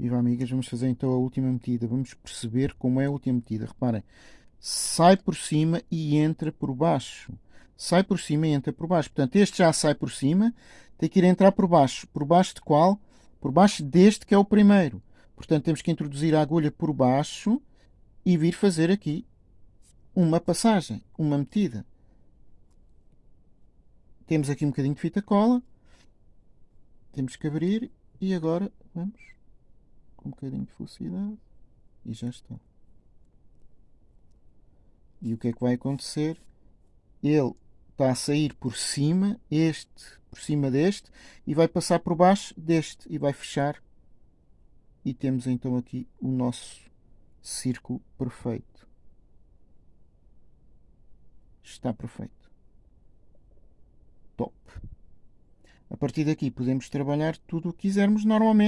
Viva amigas, vamos fazer então a última metida. Vamos perceber como é a última metida. Reparem, sai por cima e entra por baixo. Sai por cima e entra por baixo. Portanto, este já sai por cima, tem que ir entrar por baixo. Por baixo de qual? Por baixo deste que é o primeiro. Portanto, temos que introduzir a agulha por baixo e vir fazer aqui uma passagem, uma metida. Temos aqui um bocadinho de fita cola. Temos que abrir e agora vamos um bocadinho de velocidade e já está. E o que é que vai acontecer? Ele está a sair por cima, este por cima deste, e vai passar por baixo deste e vai fechar. E temos então aqui o nosso círculo perfeito. Está perfeito. Top. A partir daqui podemos trabalhar tudo o que quisermos normalmente.